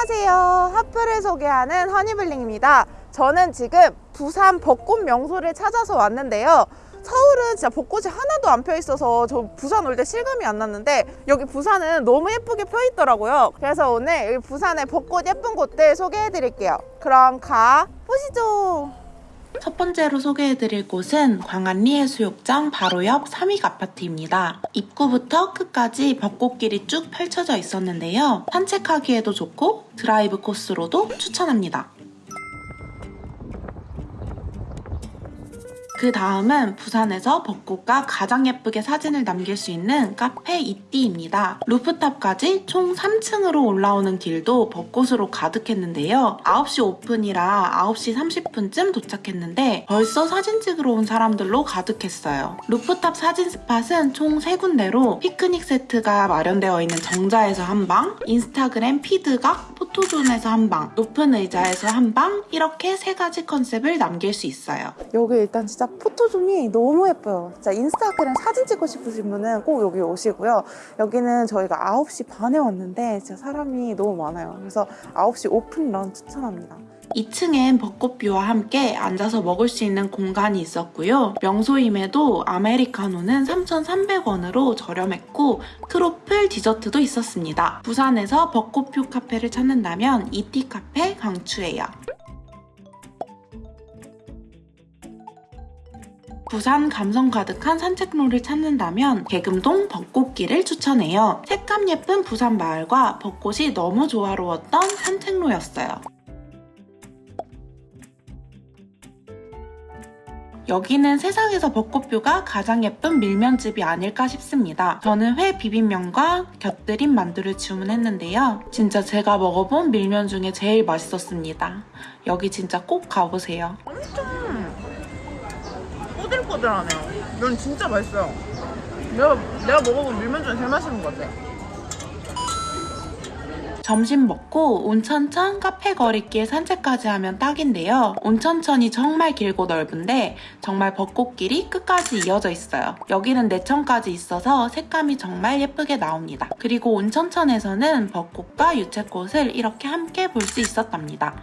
안녕하세요. 핫플을 소개하는 허니블링입니다. 저는 지금 부산 벚꽃 명소를 찾아서 왔는데요. 서울은 진짜 벚꽃이 하나도 안 펴 있어서 저 부산 올 때 실감이 안 났는데 여기 부산은 너무 예쁘게 펴 있더라고요. 그래서 오늘 여기 부산의 벚꽃 예쁜 곳들 소개해 드릴게요. 그럼 가 보시죠. 첫 번째로 소개해드릴 곳은 광안리 해수욕장 바로 옆 삼익 아파트입니다. 입구부터 끝까지 벚꽃길이 쭉 펼쳐져 있었는데요. 산책하기에도 좋고 드라이브 코스로도 추천합니다. 그 다음은 부산에서 벚꽃과 가장 예쁘게 사진을 남길 수 있는 카페 이띠입니다. 루프탑까지 총 3층으로 올라오는 길도 벚꽃으로 가득했는데요. 9시 오픈이라 9시 30분쯤 도착했는데 벌써 사진 찍으러 온 사람들로 가득했어요. 루프탑 사진 스팟은 총 3군데로 피크닉 세트가 마련되어 있는 정자에서 한 방, 인스타그램 피드각, 포토존에서 한 방, 높은 의자에서 한 방, 이렇게 세 가지 컨셉을 남길 수 있어요. 여기 일단 포토존이 너무 예뻐요. 진짜 인스타그램 사진 찍고 싶으신 분은 꼭 여기 오시고요. 여기는 저희가 9시 반에 왔는데 진짜 사람이 너무 많아요. 그래서 9시 오픈 런 추천합니다. 2층엔 벚꽃뷰와 함께 앉아서 먹을 수 있는 공간이 있었고요. 명소임에도 아메리카노는 3,300원으로 저렴했고 크로플 디저트도 있었습니다. 부산에서 벚꽃뷰 카페를 찾는다면 이티 카페 강추해요. 부산 감성 가득한 산책로를 찾는다면 개금동 벚꽃길을 추천해요. 색감 예쁜 부산 마을과 벚꽃이 너무 조화로웠던 산책로였어요. 여기는 세상에서 벚꽃뷰가 가장 예쁜 밀면집이 아닐까 싶습니다. 저는 회 비빔면과 곁들인 만두를 주문했는데요. 진짜 제가 먹어본 밀면 중에 제일 맛있었습니다. 여기 진짜 꼭 가보세요. 꼬들꼬들하네요. 면 진짜 맛있어요. 내가, 내가 먹어본 밀면 중에 제일 맛있는 것 같아. 점심 먹고 온천천 카페 거리길 산책까지 하면 딱인데요. 온천천이 정말 길고 넓은데 정말 벚꽃길이 끝까지 이어져 있어요. 여기는 내천까지 있어서 색감이 정말 예쁘게 나옵니다. 그리고 온천천에서는 벚꽃과 유채꽃을 이렇게 함께 볼 수 있었답니다.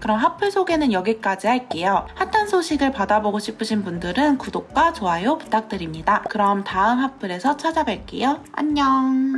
그럼 하플 소개는 여기까지 할게요. 핫한 소식을 받아보고 싶으신 분들은 구독과 좋아요 부탁드립니다. 그럼 다음 하플에서 찾아뵐게요. 안녕!